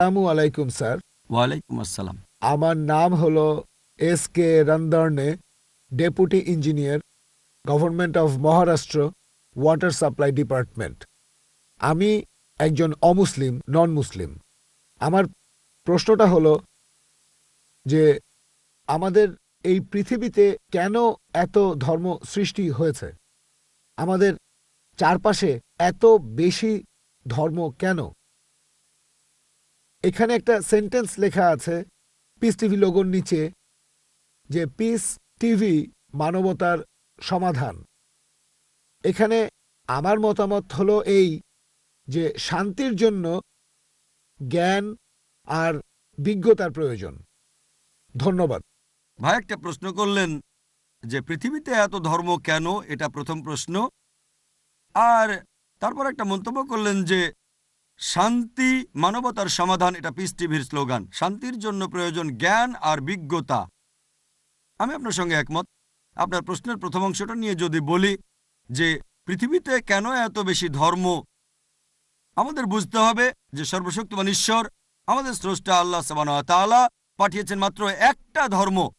আসসালামু আলাইকুম স্যার। ওয়ালাইকুম আসসালাম। আমার নাম হলো S K রন্দর্নে deputy engineer government of Maharashtra water supply department. আমি একজন অমুসলিম নন মুসলিম আমার প্রশ্নটা হলো যে আমাদের এই পৃথিবীতে কেন এত ধর্ম সৃষ্টি হয়েছে? আমাদের চারপাশে এত বেশি ধর্ম কেন? এখানে একটা সেন্টেন্স লেখা আছে পিস টিভি লোগোর নিচে যে পিস টিভি মানবতার সমাধান এখানে আমার মতামত হলো এই, যে শান্তির জন্য জ্ঞান আর বিজ্ঞতার প্রয়োজন। ধন্যবাদ। ভাই, একটা প্রশ্ন করলেন যে পৃথিবীতে এত ধর্ম কেন? এটা প্রথম প্রশ্ন। আর তারপর একটা মন্তব্য করলেন যে শান্তি, মানবতার সমাধান, এটা পিস টিভির স্লোগান শান্তির জন্য প্রয়োজন জ্ঞান আর বিজ্ঞতা। আমি আপনার সঙ্গে একমত। আপনার প্রশ্নের প্রথম অংশটা নিয়ে যদি বলি যে, পৃথিবীতে কেন এত বেশি ধর্ম? আমাদের বুঝতে হবে যে, সর্বশক্তিমান ঈশ্বর আমাদের স্রষ্টা আল্লাহ সাবান পাঠিয়েছেন মাত্র একটা ধর্ম।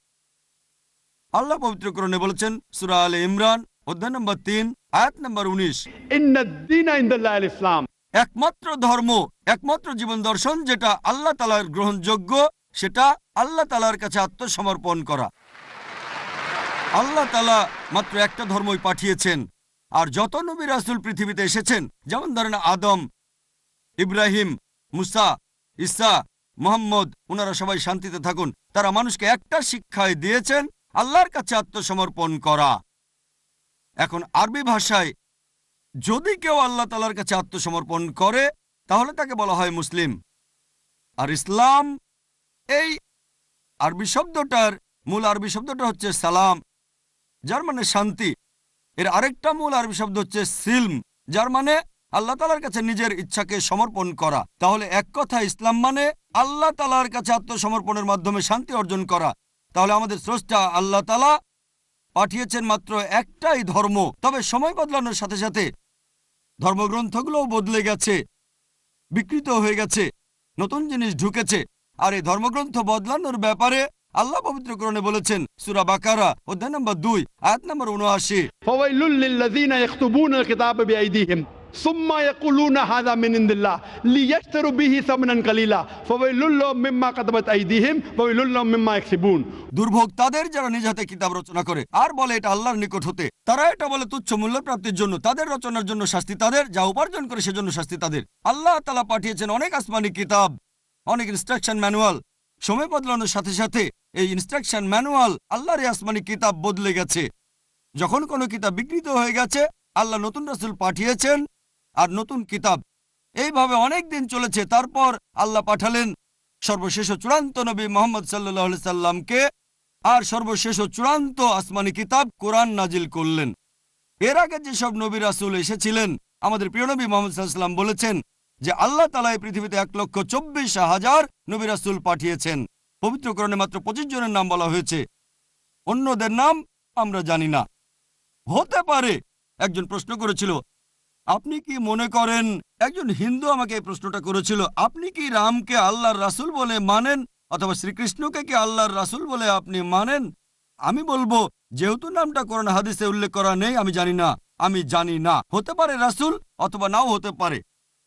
আল্লাহ পবিত্রকরণে বলেছেন, সুরা আল ইমরান, অধ্যায় নম্বর তিন, আয়াত নম্বর উনিশ। إن একমাত্র ধর্ম, একমাত্র জীবন দর্শন যেটা আল্লাহ তালার গ্রহণযোগ্য, সেটা আল্লাহ তালার কাছে আত্মসমর্পণ করা। আল্লাহ তালা মাত্র একটা ধর্মই পাঠিয়েছেন, আর যত নবী রাসুল পৃথিবীতে এসেছেন, যেমন ধরেন আদম, ইব্রাহিম, মুসা ইসা মোহাম্মদ ওনারা সবাই শান্তিতে থাকুন, তারা মানুষকে একটা শিক্ষায় দিয়েছেন, আল্লাহর কাছে আত্মসমর্পণ করা। এখন আরবি ভাষায় যদি কেউ আল্লাহ তালার কাছে আত্মসমর্পণ করে, তাহলে তাকে বলা হয় মুসলিম। আর ইসলাম, এই আরবি শব্দটার মূল আরবি শব্দটা হচ্ছে সালাম, যার মানে শান্তি। এর আরেকটা মূল আরবি শব্দ হচ্ছে সিলম, যার মানে আল্লাহ তালার কাছে নিজের ইচ্ছাকে সমর্পণ করা। তাহলে এক কথা, ইসলাম মানে আল্লাহ তালার কাছে আত্মসমর্পণের মাধ্যমে শান্তি অর্জন করা। তাহলে আমাদের স্রষ্টা আল্লাহ তালা পাঠিয়েছেন মাত্র একটাই ধর্ম। তবে সময় বদলানোর সাথে সাথে ধর্মগ্রন্থগুলোও বদলে গেছে, বিকৃত হয়ে গেছে, নতুন জিনিস ঢুকেছে। আর এই ধর্মগ্রন্থ বদলানোর ব্যাপারে আল্লাহ পবিত্র করণে বলেছেন, সুরা বাকারা, অধ্যায় নম্বর দুই, আয়াত নম্বর 79 ثم يقولون هذا من عند الله ليشتروا به ثمنا قليلا فويل لهم مما كتبت أيديهم وويل لهم مما يكسبون দুর্ভোগ তাদের যারা নিজ হাতে কিতাব রচনা করে আর বলে এটা আল্লাহর নিকট হতে তারা এটা বলে তুচ্ছ মূল্য প্রাপ্তির জন্য তাদের রচনার জন্য শাস্তি তাদের যা উপার্জন করে সেজন্য শাস্তি তাদের আল্লাহ তালা পাঠিয়েছেন অনেক আসমানি কিতাব অনেক ইনস্ট্রাকশন ম্যানুয়াল সময় বদলানোর সাথে সাথে এই ইনস্ট্রাকশন ম্যানুয়াল আল্লাহর এই আসমানি কিতাব বদলে গেছে যখন কোনো কিতাব বিকৃত হয়ে গেছে আল্লাহ নতুন রাসূল পাঠিয়েছেন আর নতুন কিতাব। এইভাবে অনেক দিন চলেছে, তারপর আল্লাহ পাঠালেন সর্বশেষ চূড়ান্ত নবী মোহাম্মদ সাল্লাহ সাল্লামকে আর সর্বশেষ চূড়ান্ত আসমানি কিতাব কোরআন নাজিল করলেন। এর আগে যেসব নবী রাসুল এসেছিলেন, আমাদের প্রিয় নবী মোহাম্মদ সাল্লাম বলেছেন যে আল্লাহ তালা এই পৃথিবীতে এক লক্ষ চব্বিশ হাজার নবী রাসুল পাঠিয়েছেন। পবিত্রকরণে মাত্র পঁচিশ জনের নাম বলা হয়েছে। অন্যদের নাম আমরা জানি না। হতে পারে, একজন প্রশ্ন করেছিল আপনি কি মনে করেন, একজন হিন্দু আমাকে এই প্রশ্নটা করেছিল, আপনি কি রামকে আল্লাহর রাসূল বলে মানেন অথবা শ্রীকৃষ্ণকে কি আল্লাহর রাসূল বলে আপনি মানেন? আমি বলব, যেহেতু নামটা কোরআন হাদিসে উল্লেখ করা নেই, আমি জানি না, আমি জানি না। হতে পারে রাসূল অথবা নাও হতে পারে।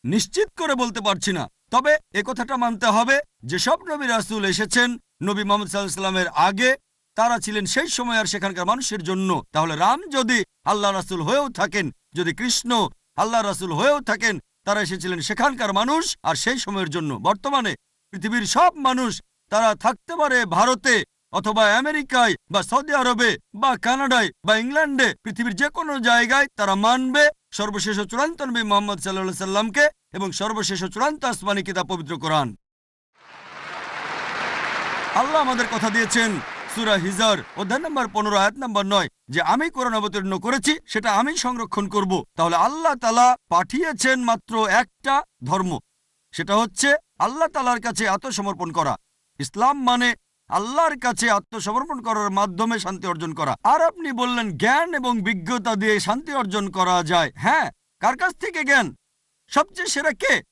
নিশ্চিত করে বলতে পারছি না। তবে এ কথাটা মানতে হবে যে সব নবী রাসূল এসেছেন, নবী মোহাম্মদ সাল্লামের আগে, তারা ছিলেন সেই সময় আর সেখানকার মানুষের জন্য। তাহলে রাম যদি আল্লাহ রাসূল হয়েও থাকেন, যদি কৃষ্ণ আল্লাহ রাসূল হয়েও থাকেন, তারা এসেছিলেন সেখানকার মানুষ, আর সেই সময়ের জন্য বর্তমানে পৃথিবীর সব মানুষ তারা থাকতে পারে ভারতে অথবা আমেরিকায় বা সৌদি আরবে বা কানাডায় বা ইংল্যান্ডে, পৃথিবীর যে কোনো জায়গায় তারা মানবে। সর্বশেষ চূড়ান্ত নবী মোহাম্মদ সাল্লাহ সাল্লামকে এবং সর্বশেষ চূড়ান্ত আসমানি কিতাব পবিত্র কোরআন। আল্লাহ আমাদের কথা দিয়েছেন, সুরা হিজার, অধ্যায় নম্বর পনেরো, আয়াত নম্বর নয়। যে আমি কোরআন অবতীর্ণ করেছি, সেটা আমি সংরক্ষণ করব। তাহলে আল্লাহ তালা পাঠিয়েছেন মাত্র একটা ধর্ম। সেটা হচ্ছে আল্লাহ তালার কাছে আত্মসমর্পণ করা। ইসলাম মানে আল্লাহর কাছে আত্মসমর্পণ করার মাধ্যমে শান্তি অর্জন করা। আর আপনি বললেন জ্ঞান এবং বিজ্ঞতা দিয়ে শান্তি অর্জন করা যায়। হ্যাঁ কার কাছ থেকে জ্ঞান? সবচেয়ে সেরা কে?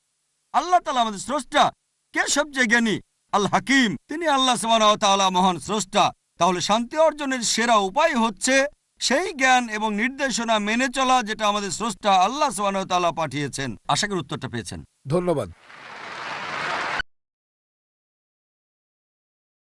আল্লাহ তালা আমাদের স্রষ্টা। কে সবচেয়ে জ্ঞানী? আল হাকিম। তিনি আল্লাহ ওয়া মহান স্রষ্টা। তাহলে শান্তি অর্জনের সেরা উপায় হচ্ছে সেই জ্ঞান এবং নির্দেশনা মেনে চলা, যেটা আমাদের স্রষ্টা আল্লাহ সোহান ওয়া পাঠিয়েছেন। আশা করি উত্তরটা পেয়েছেন। ধন্যবাদ।